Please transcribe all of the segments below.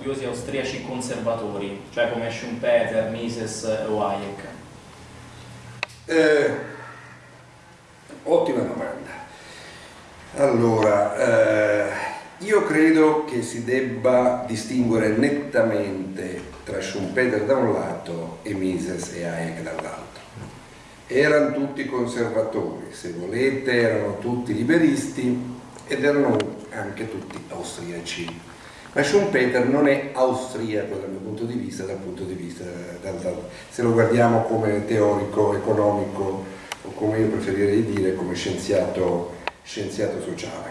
studiosi austriaci conservatori, cioè come Schumpeter, Mises o Hayek? Eh, ottima domanda. Allora, eh, io credo che si debba distinguere nettamente tra Schumpeter da un lato e Mises e Hayek dall'altro. Erano tutti conservatori, se volete, erano tutti liberisti ed erano anche tutti austriaci. Ma Schumpeter non è austriaco dal mio punto di vista, dal punto di vista dal, dal, se lo guardiamo come teorico economico o come io preferirei dire come scienziato, scienziato sociale.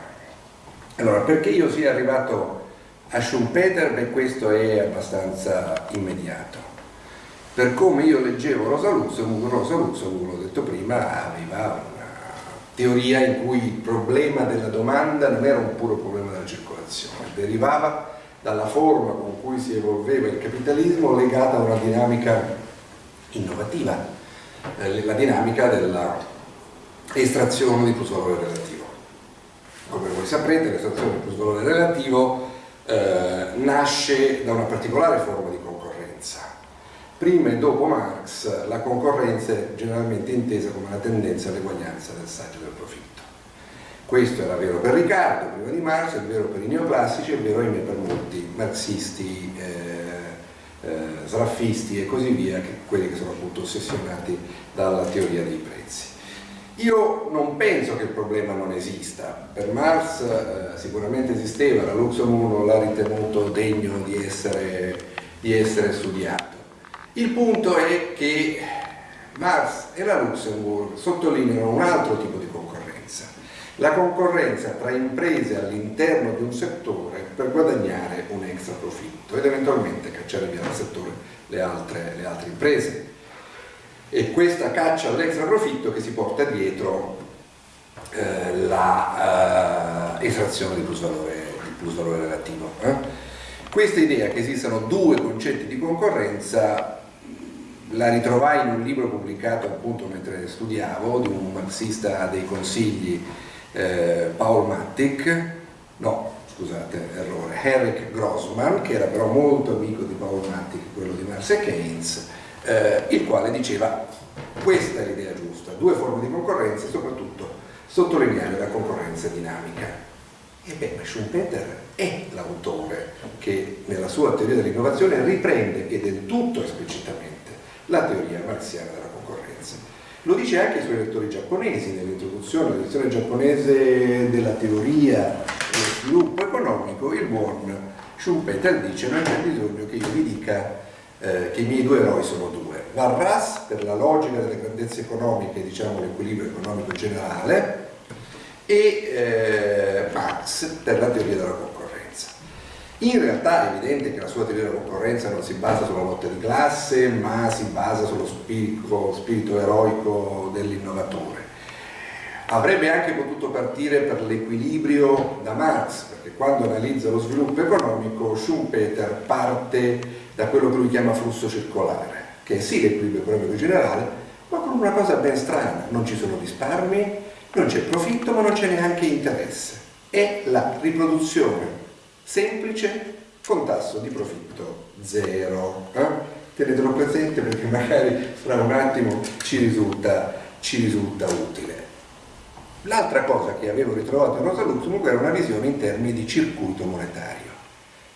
Allora, perché io sia arrivato a Schumpeter? Beh, questo è abbastanza immediato. Per come io leggevo Rosa Luxemburg, Rosa Luxemburg, l'ho detto prima, aveva teoria in cui il problema della domanda non era un puro problema della circolazione, derivava dalla forma con cui si evolveva il capitalismo legata a una dinamica innovativa, eh, la dinamica dell'estrazione di plusvalore relativo. Come voi saprete l'estrazione del plusvalore relativo eh, nasce da una particolare forma di. Prima e dopo Marx la concorrenza è generalmente intesa come la tendenza all'eguaglianza del saggio del profitto. Questo era vero per Riccardo prima di Marx, è vero per i neoclassici, è vero ahimè per molti marxisti, eh, eh, sraffisti e così via, che, quelli che sono appunto ossessionati dalla teoria dei prezzi. Io non penso che il problema non esista, per Marx eh, sicuramente esisteva, la Luxemburg l'ha ritenuto degno di essere, di essere studiato. Il punto è che Marx e la Luxemburg sottolineano un altro tipo di concorrenza, la concorrenza tra imprese all'interno di un settore per guadagnare un extra profitto ed eventualmente cacciare via dal settore le altre, le altre imprese e questa caccia all'extra profitto che si porta dietro eh, l'estrazione eh, di plusvalore, plusvalore relativo. Eh? Questa idea che esistano due concetti di concorrenza la ritrovai in un libro pubblicato appunto mentre studiavo di un marxista dei consigli eh, Paul Mattic, no scusate errore, Eric Grossman che era però molto amico di Paul Mattic, quello di Marx e Keynes eh, il quale diceva questa è l'idea giusta, due forme di concorrenza e soprattutto sottolineare la concorrenza dinamica. E beh, Schumpeter è l'autore che nella sua teoria dell'innovazione riprende e del tutto esplicitamente la teoria marxiana della concorrenza. Lo dice anche ai suoi lettori giapponesi nell'introduzione dell'edizione giapponese della teoria dello sviluppo economico, il buon Schumpeter dice non c'è bisogno che io vi dica eh, che i miei due eroi sono due. Varras per la logica delle grandezze economiche, diciamo l'equilibrio economico generale, e eh, Marx per la teoria della concorrenza. In realtà è evidente che la sua teoria della concorrenza non si basa sulla lotta di classe, ma si basa sullo spirito, spirito eroico dell'innovatore. Avrebbe anche potuto partire per l'equilibrio da Marx, perché quando analizza lo sviluppo economico Schumpeter parte da quello che lui chiama flusso circolare, che è sì l'equilibrio economico generale, ma con una cosa ben strana, non ci sono risparmi, non c'è profitto, ma non c'è neanche interesse. È la riproduzione semplice con tasso di profitto zero. Eh? Tenetelo presente perché magari fra un attimo ci risulta, ci risulta utile. L'altra cosa che avevo ritrovato in Rosa Luxemburg era una visione in termini di circuito monetario.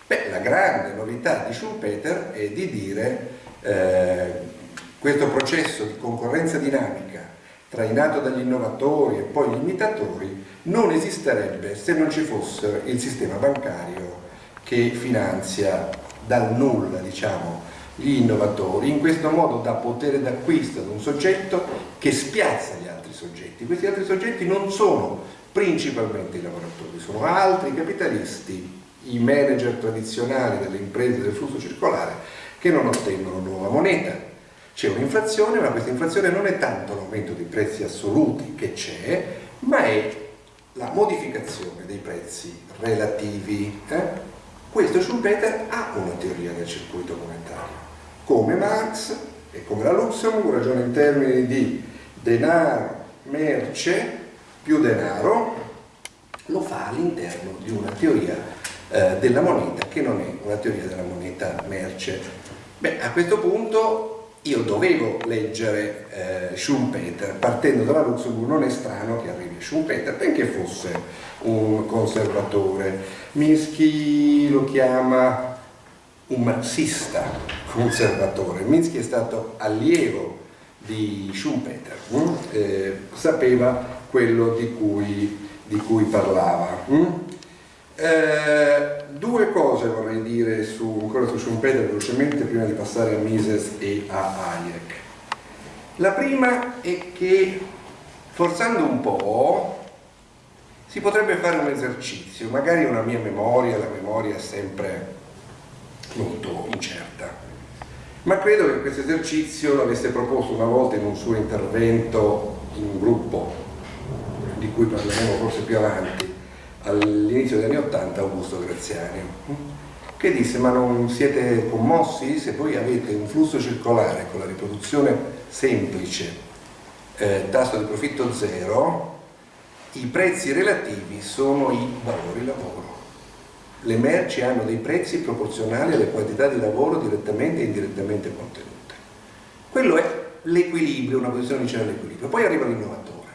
Beh, la grande novità di Schumpeter è di dire eh, questo processo di concorrenza dinamica trainato dagli innovatori e poi gli imitatori non esisterebbe se non ci fosse il sistema bancario che finanzia dal nulla diciamo, gli innovatori, in questo modo dà potere d'acquisto ad un soggetto che spiazza gli altri soggetti. Questi altri soggetti non sono principalmente i lavoratori, sono altri capitalisti i manager tradizionali delle imprese del flusso circolare che non ottengono nuova moneta. C'è un'inflazione, ma questa inflazione non è tanto l'aumento dei prezzi assoluti che c'è, ma è la modificazione dei prezzi relativi. Eh? Questo Schumpeter ha una teoria del circuito monetario. Come Marx e come la Luxemburg ragiona in termini di denaro, merce, più denaro, lo fa all'interno di una teoria eh, della moneta che non è una teoria della moneta merce. Beh, a questo punto io dovevo leggere eh, Schumpeter, partendo dalla Luxemburg non è strano che arrivi Schumpeter, benché fosse un conservatore. Minsky lo chiama un marxista conservatore. Minsky è stato allievo di Schumpeter, hm? eh, sapeva quello di cui, di cui parlava. Hm? Eh, due cose vorrei dire su, ancora su Schumpeter velocemente prima di passare a Mises e a Hayek. La prima è che forzando un po' si potrebbe fare un esercizio, magari una mia memoria, la memoria è sempre molto incerta, ma credo che questo esercizio l'avesse proposto una volta in un suo intervento in un gruppo di cui parleremo forse più avanti, all'inizio degli anni Ottanta Augusto Graziani, che disse ma non siete commossi se voi avete un flusso circolare con la riproduzione semplice, eh, tasso di profitto zero, i prezzi relativi sono i valori lavoro. Le merci hanno dei prezzi proporzionali alle quantità di lavoro direttamente e indirettamente contenute. Quello è l'equilibrio, una posizione vicina all'equilibrio. Poi arriva l'innovatore.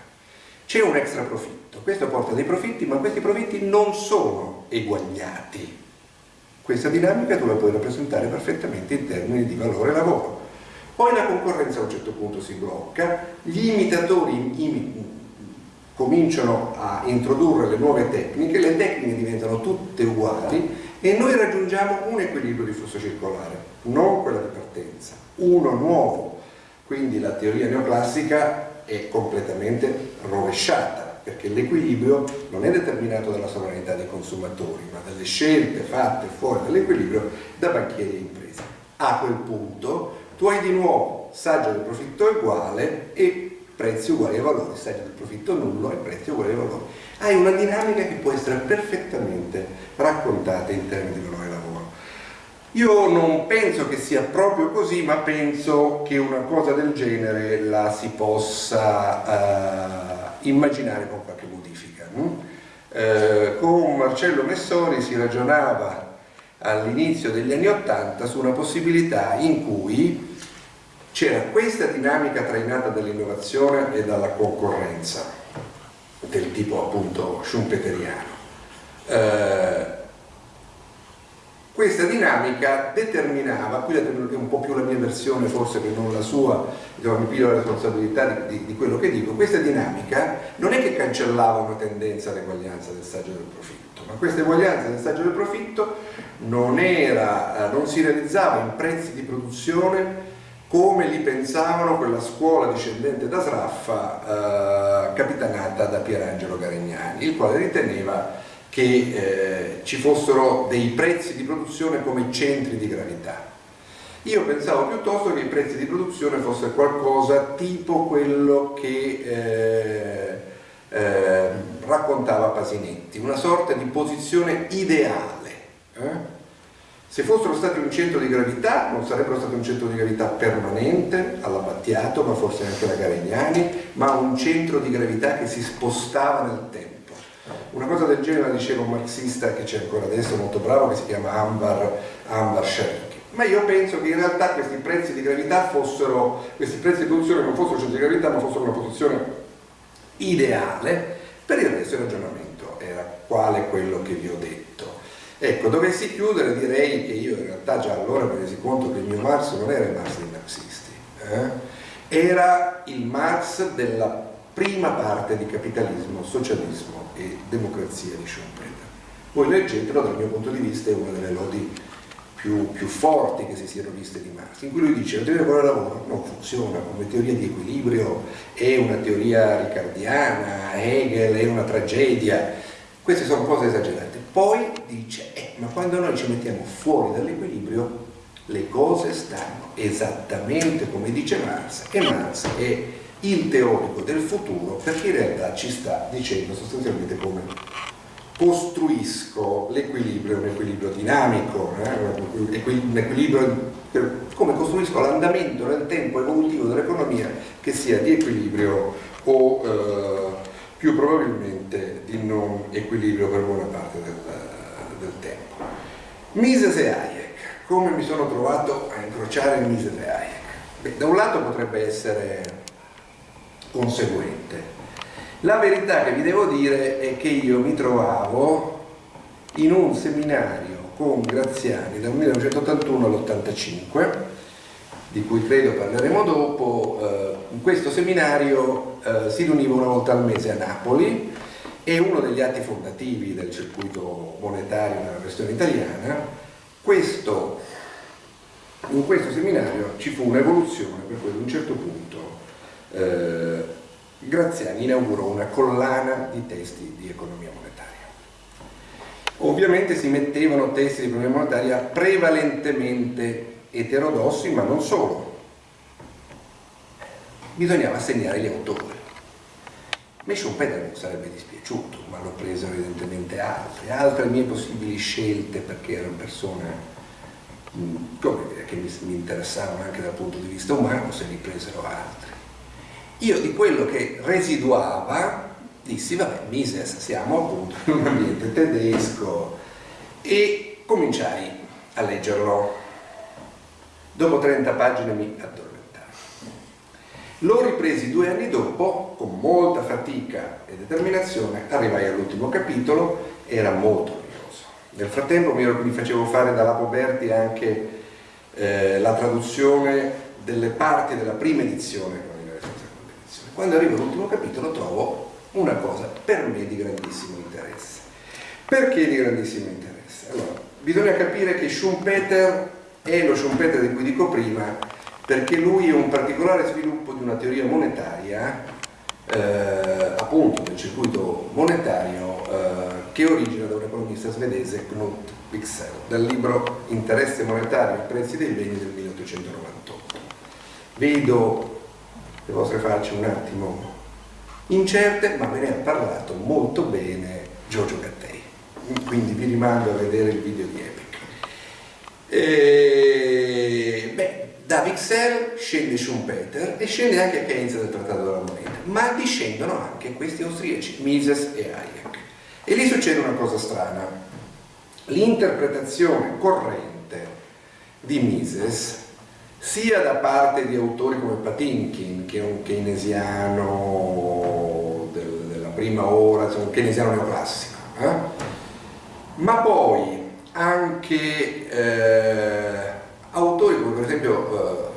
C'è un extra profitto, questo porta dei profitti, ma questi profitti non sono eguagliati. Questa dinamica tu la puoi rappresentare perfettamente in termini di valore lavoro. Poi la concorrenza a un certo punto si blocca, gli imitatori cominciano a introdurre le nuove tecniche, le tecniche diventano tutte uguali e noi raggiungiamo un equilibrio di flusso circolare, non quella di partenza, uno nuovo. Quindi la teoria neoclassica è completamente rovesciata, perché l'equilibrio non è determinato dalla sovranità dei consumatori, ma dalle scelte fatte fuori dall'equilibrio da banchieri e imprese. A quel punto tu hai di nuovo saggio del profitto uguale e prezzi uguali ai valori, saggio del profitto nullo e prezzi uguali ai valori. Hai una dinamica che può essere perfettamente raccontata in termini di valore lavoro. Io non penso che sia proprio così, ma penso che una cosa del genere la si possa uh, immaginare con qualche modifica. Uh, con Marcello Messori si ragionava all'inizio degli anni Ottanta su una possibilità in cui c'era questa dinamica trainata dall'innovazione e dalla concorrenza del tipo appunto schumpeteriano eh, questa dinamica determinava, qui è un po' più la mia versione forse che non la sua, diciamo, mi piglio la responsabilità di, di, di, quello che dico, questa dinamica non è che cancellava una tendenza all'eguaglianza del saggio del profitto, ma questa eguaglianza del saggio del profitto non, era, non si realizzava in prezzi di produzione come li pensavano quella scuola discendente da Sraffa eh, capitanata da Pierangelo Garegnani, il quale riteneva che eh, ci fossero dei prezzi di produzione come centri di gravità. Io pensavo piuttosto che i prezzi di produzione fosse qualcosa tipo quello che eh, eh raccontava Pasinetti, una sorta di posizione ideale eh? Se fossero stati un centro di gravità, non sarebbero stati un centro di gravità permanente, all'Abbattiato, ma forse anche alla Garegnani, ma un centro di gravità che si spostava nel tempo. Una cosa del genere la diceva un marxista che c'è ancora adesso, molto bravo, che si chiama Ambar, Ambar Sherik. Ma io penso che in realtà questi prezzi di gravità fossero, questi prezzi di produzione non fossero centri di gravità, ma fossero una posizione ideale, per il resto il ragionamento era quale quello che vi ho detto. Ecco, dovessi chiudere direi che io in realtà già allora mi resi conto che il mio Marx non era il Marx dei marxisti, eh? era il Marx della prima parte di capitalismo, socialismo e democrazia di Schumpeter. Voi leggetelo, dal mio punto di vista è una delle lodi più, più, forti che si siano viste di Marx, in cui lui dice la teoria del lavoro non funziona come teoria di equilibrio, è una teoria ricardiana, Hegel è una tragedia, queste sono cose esagerate. Poi dice, eh, ma quando noi ci mettiamo fuori dall'equilibrio, le cose stanno esattamente come dice Marx, e Marx è il teorico del futuro perché in realtà ci sta dicendo sostanzialmente come costruisco l'equilibrio, un equilibrio dinamico, eh? un equilibrio, come costruisco l'andamento nel tempo evolutivo dell'economia che sia di equilibrio o eh, più probabilmente di non equilibrio per buona parte del, del tempo. Mises e Hayek, come mi sono trovato a incrociare Mises e Hayek? Beh, da un lato potrebbe essere conseguente. La verità che vi devo dire è che io mi trovavo in un seminario con Graziani dal 1981 all'85, di cui credo parleremo dopo. Eh, in questo seminario eh, si riuniva una volta al mese a Napoli e uno degli atti fondativi del circuito monetario nella versione italiana, questo, in questo seminario ci fu un'evoluzione per cui ad un certo punto eh, Graziani inaugurò una collana di testi di economia monetaria. Ovviamente si mettevano testi di economia monetaria prevalentemente eterodossi, ma non solo. Bisognava segnare gli autori. Me Schumpeter non sarebbe dispiaciuto, ma l'ho preso evidentemente altri, altre mie possibili scelte perché erano persone mm, come dire, che mi, interessavano anche dal punto di vista umano, se li presero altri. Io di quello che residuava dissi, vabbè, Mises, siamo appunto in un ambiente tedesco e cominciai a leggerlo. Dopo 30 pagine mi addormentai. L'ho ripresi due anni dopo, con molta fatica e determinazione, arrivai all'ultimo capitolo, era molto noioso. Nel frattempo mi, facevo fare dalla Poberti anche eh, la traduzione delle parti della prima edizione quando arrivo all'ultimo capitolo trovo una cosa per me di grandissimo interesse. Perché di grandissimo interesse? Allora, bisogna capire che Schumpeter è lo Schumpeter di cui dico prima perché lui è un particolare sviluppo di una teoria monetaria eh, appunto del circuito monetario eh, che origina da un economista svedese Knut Wicksell dal libro Interesse monetario e prezzi dei beni del 1898 vedo le vostre facce un attimo incerte, ma me ne ha parlato molto bene Giorgio Gattei. Quindi vi rimando a vedere il video di Epic. E, beh, da Vixel scende Schumpeter e scende anche Keynes del Trattato della Moneta, ma discendono anche questi austriaci, Mises e Hayek. E lì succede una cosa strana. L'interpretazione corrente di Mises sia da parte di autori come Patinkin, che è un keynesiano del, della prima ora, cioè un keynesiano neoclassico, eh? ma poi anche eh, autori come per esempio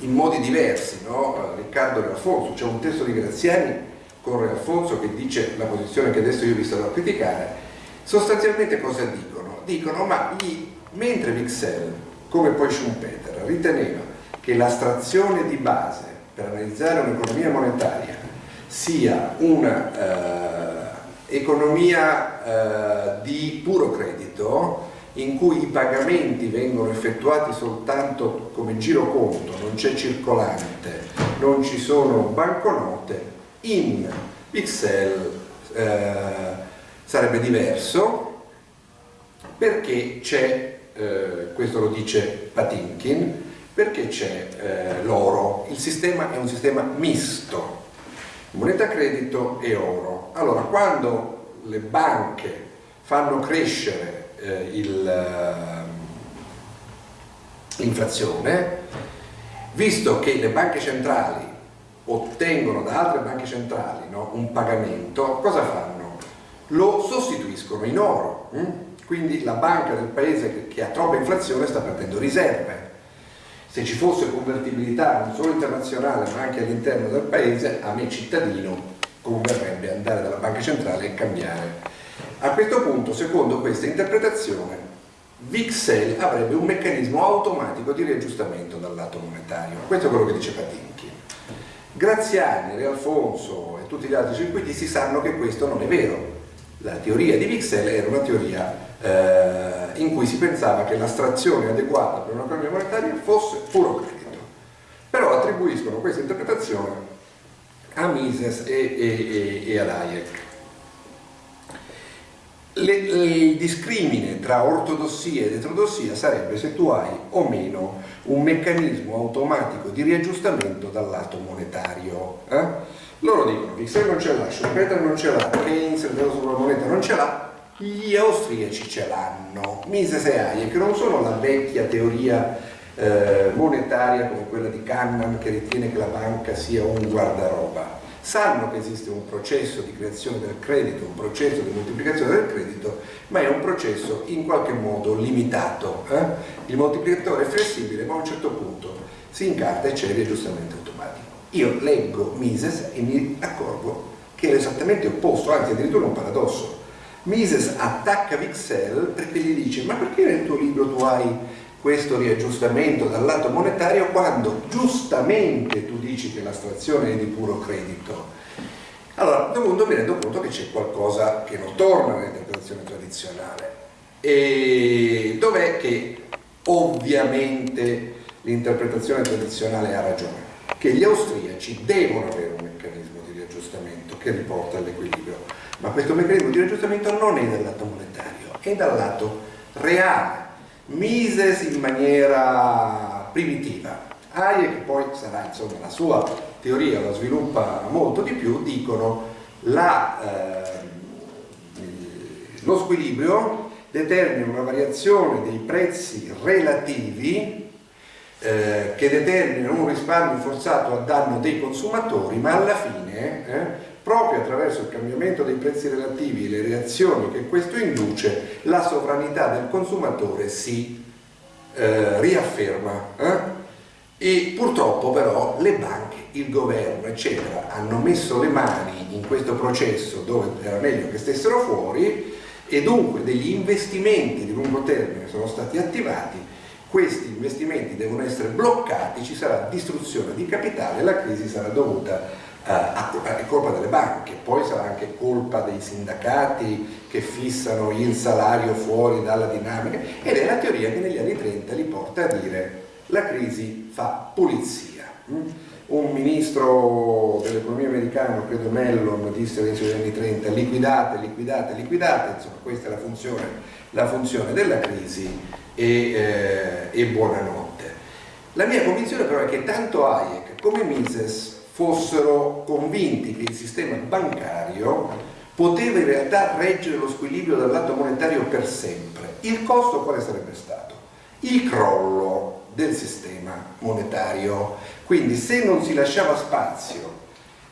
eh, in modi diversi, no? Riccardo Re Alfonso, c'è un testo di Graziani con Re Alfonso che dice la posizione che adesso io vi starò a criticare, sostanzialmente cosa dicono? Dicono ma gli, mentre Vixel come poi Schumpeter, riteneva che l'astrazione di base per analizzare un'economia monetaria sia un'economia eh, eh, di puro credito in cui i pagamenti vengono effettuati soltanto come giroconto, non c'è circolante, non ci sono banconote, in Pixel eh, sarebbe diverso perché c'è eh, questo lo dice Patinkin, perché c'è eh, l'oro. Il sistema è un sistema misto, moneta credito e oro. Allora, quando le banche fanno crescere eh, ehm, l'inflazione, visto che le banche centrali ottengono da altre banche centrali no, un pagamento, cosa fanno? Lo sostituiscono in oro. Hm? Quindi la banca del paese che, ha troppa inflazione sta perdendo riserve. Se ci fosse convertibilità non solo internazionale ma anche all'interno del paese, a me cittadino converrebbe andare dalla banca centrale e cambiare. A questo punto, secondo questa interpretazione, Vixel avrebbe un meccanismo automatico di riaggiustamento dal lato monetario. Questo è quello che dice Patinchi. Graziani, Re Alfonso e tutti gli altri circuitisti sanno che questo non è vero. La teoria di Vixel era una teoria eh, in cui si pensava che l'astrazione adeguata per un'economia monetaria fosse puro credito. Però attribuiscono questa interpretazione a Mises e, e, e, e ad Hayek. Le, il discrimine tra ortodossia ed eterodossia sarebbe se tu hai o meno un meccanismo automatico di riaggiustamento dal lato monetario. Eh? Loro dicono, Vixen non ce l'ha, Schumpeter non ce l'ha, Keynes, il sulla moneta non ce l'ha, Gli austriaci ce l'hanno. Mises e Hayek non sono la vecchia teoria eh, monetaria come quella di Kahneman che ritiene che la banca sia un guardaroba. Sanno che esiste un processo di creazione del credito, un processo di moltiplicazione del credito, ma è un processo in qualche modo limitato. Eh? Il moltiplicatore è flessibile, ma a un certo punto si incarta e c'è l'aggiustamento automatico. Io leggo Mises e mi accorgo che è esattamente opposto, anzi addirittura un paradosso. Mises attacca Vixel perché gli dice ma perché nel tuo libro tu hai questo riaggiustamento dal lato monetario quando giustamente tu dici che l'astrazione è di puro credito. Allora, a questo punto mi rendo conto che c'è qualcosa che non torna nell'interpretazione tradizionale. E dov'è che ovviamente l'interpretazione tradizionale ha ragione? Che gli austriaci devono avere un meccanismo di riaggiustamento che riporta all'equilibrio, ma questo meccanismo di riaggiustamento non è dal lato monetario, è dal lato reale Mises in maniera primitiva. Hayek poi sarà insomma la sua teoria, la sviluppa molto di più, dicono la, eh, lo squilibrio determina una variazione dei prezzi relativi eh, che determinano un risparmio forzato a danno dei consumatori, ma alla fine eh, proprio attraverso il cambiamento dei prezzi relativi e le reazioni che questo induce, la sovranità del consumatore si eh, riafferma. Eh? E purtroppo però le banche, il governo, eccetera, hanno messo le mani in questo processo dove era meglio che stessero fuori e dunque degli investimenti di lungo termine sono stati attivati, questi investimenti devono essere bloccati, ci sarà distruzione di capitale, la crisi sarà dovuta è colpa delle banche, poi sarà anche colpa dei sindacati che fissano il salario fuori dalla dinamica ed è la teoria che negli anni 30 li porta a dire la crisi fa pulizia. Mm? Un ministro dell'economia americano, credo Mellon, disse all'inizio degli anni 30 liquidate, liquidate, liquidate, insomma questa è la funzione, la funzione della crisi e, eh, e buonanotte. La mia convinzione però è che tanto Hayek come Mises fossero convinti che il sistema bancario poteva in realtà reggere lo squilibrio dal lato monetario per sempre. Il costo quale sarebbe stato? Il crollo del sistema monetario. Quindi se non si lasciava spazio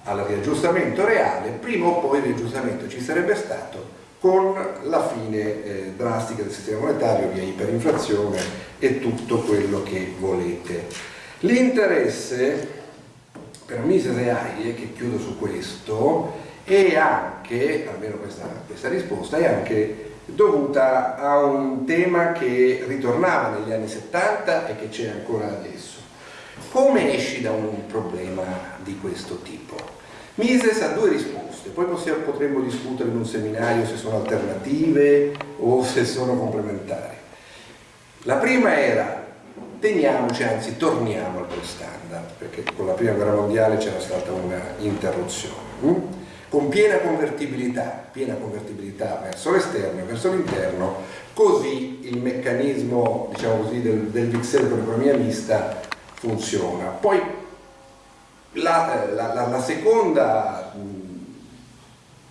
al riaggiustamento reale, prima o poi il riaggiustamento ci sarebbe stato con la fine eh, drastica del sistema monetario via iperinflazione e tutto quello che volete. L'interesse per Mises e Hayek, che chiudo su questo, è anche, almeno questa, questa risposta, è anche dovuta a un tema che ritornava negli anni 70 e che c'è ancora adesso. Come esci da un problema di questo tipo? Mises ha due risposte, poi possiamo, potremmo discutere in un seminario se sono alternative o se sono complementari. La prima era teniamoci, anzi torniamo al standard, perché con la prima guerra mondiale c'era stata una interruzione. Hm? Con piena convertibilità, piena convertibilità verso l'esterno e verso l'interno, così il meccanismo diciamo così, del, del Vixel con l'economia mista funziona. Poi la, la, la, la seconda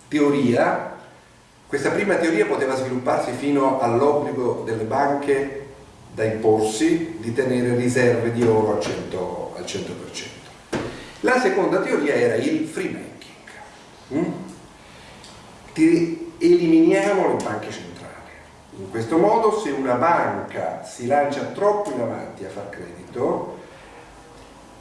teoria, questa prima teoria poteva svilupparsi fino all'obbligo delle banche da imporsi di tenere riserve di oro al 100%. Al 100%. La seconda teoria era il free banking. Mm? eliminiamo le banche centrali. In questo modo se una banca si lancia troppo in avanti a far credito,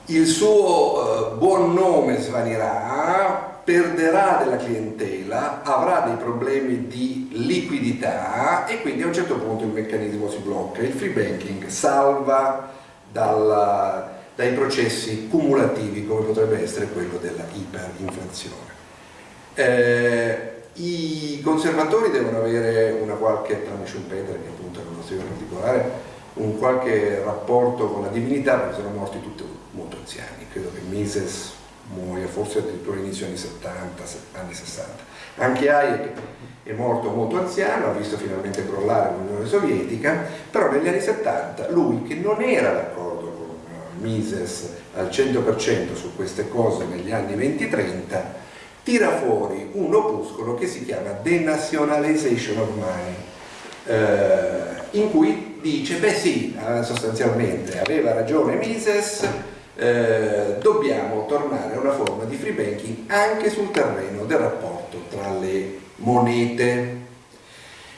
il suo eh, buon nome svanirà, perderà della clientela, avrà dei problemi di liquidità e quindi a un certo punto il meccanismo si blocca. Il free banking salva dalla, dai processi cumulativi come potrebbe essere quello della iperinflazione. Eh, I conservatori devono avere una qualche, tranne Schumpeter che appunto è una storia particolare, un qualche rapporto con la divinità perché sono morti tutti molto anziani, credo che Mises muoia forse addirittura inizio anni 70, anni 60. Anche Hayek è morto molto anziano, ha visto finalmente crollare l'Unione Sovietica, però negli anni 70 lui che non era d'accordo con eh, Mises al 100% su queste cose negli anni 20-30, tira fuori un opuscolo che si chiama Denationalization of Money, eh, in cui dice, beh sì, eh, sostanzialmente aveva ragione Mises, eh, dobbiamo tornare a una forma di free banking anche sul terreno del rapporto tra le monete.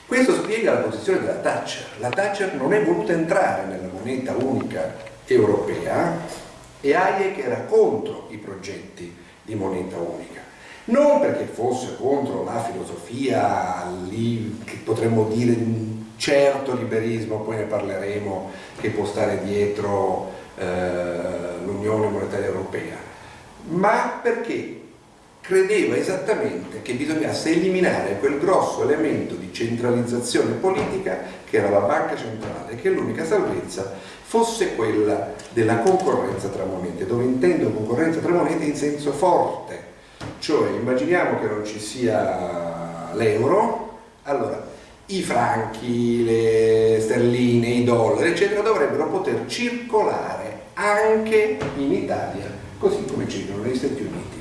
Questo spiega la posizione della Thatcher. La Thatcher non è voluta entrare nella moneta unica europea e Hayek era contro i progetti di moneta unica. Non perché fosse contro la filosofia lì, che potremmo dire di un certo liberismo, poi ne parleremo, che può stare dietro l'Unione Monetaria Europea, ma perché credeva esattamente che bisognasse eliminare quel grosso elemento di centralizzazione politica che era la banca centrale, che l'unica salvezza fosse quella della concorrenza tra monete, dove intendo concorrenza tra monete in senso forte, cioè immaginiamo che non ci sia l'euro, allora i franchi, le sterline, i dollari, eccetera, dovrebbero poter circolare anche in Italia, così come circolano negli Stati Uniti.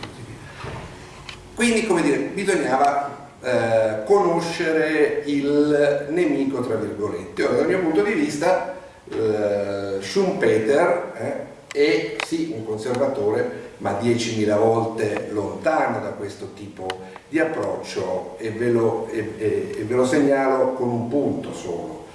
Quindi, come dire, bisognava eh, conoscere il nemico, tra virgolette. Ora, dal mio punto di vista, eh, Schumpeter eh, è sì un conservatore, ma 10.000 volte lontano da questo tipo di approccio e ve, lo, e, e, e ve lo segnalo con un punto solo.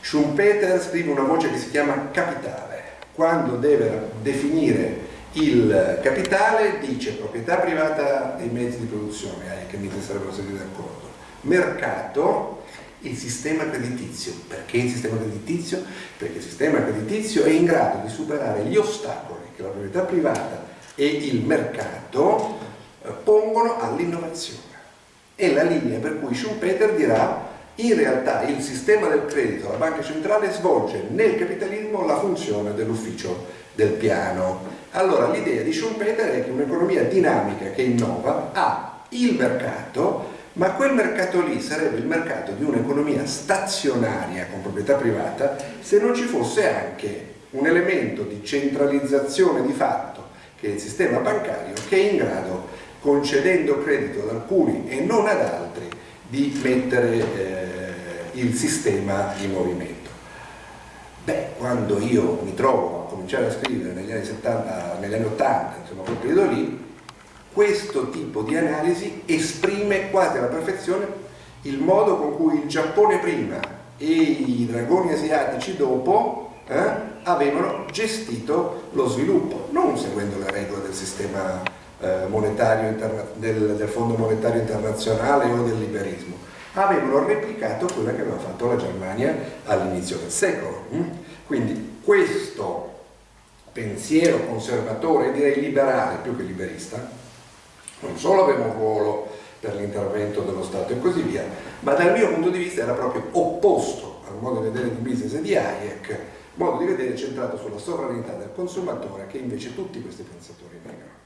Schumpeter scrive una voce che si chiama capitale. Quando deve definire il capitale dice proprietà privata dei mezzi di produzione, eh, che mi sarebbero stati d'accordo, mercato, il sistema creditizio. Perché il sistema creditizio? Perché il sistema creditizio è in grado di superare gli ostacoli che la proprietà privata e il mercato eh, pongono all'innovazione. È la linea per cui Schumpeter dirà in realtà il sistema del credito, la banca centrale, svolge nel capitalismo la funzione dell'ufficio del piano allora l'idea di Schumpeter è che un'economia dinamica che innova ha il mercato, ma quel mercato lì sarebbe il mercato di un'economia stazionaria con proprietà privata se non ci fosse anche un elemento di centralizzazione di fatto che è il sistema bancario che è in grado, concedendo credito ad alcuni e non ad altri, di mettere eh, il sistema in movimento. Beh, quando io mi trovo a cominciare a scrivere negli anni, 70, negli anni 80, insomma quel periodo lì, questo tipo di analisi esprime quasi alla perfezione il modo con cui il Giappone prima e i dragoni asiatici dopo eh, avevano gestito lo sviluppo, non seguendo le regole del sistema eh, monetario del, del Fondo Monetario Internazionale o del liberismo, avevano replicato quella che aveva fatto la Germania all'inizio del secolo. Mm? Quindi questo pensiero conservatore, direi liberale più che liberista, non solo aveva un ruolo per l'intervento dello Stato e così via, ma dal mio punto di vista era proprio opposto al modo di vedere di e di Hayek, modo di vedere centrato sulla sovranità del consumatore che invece tutti questi pensatori negano.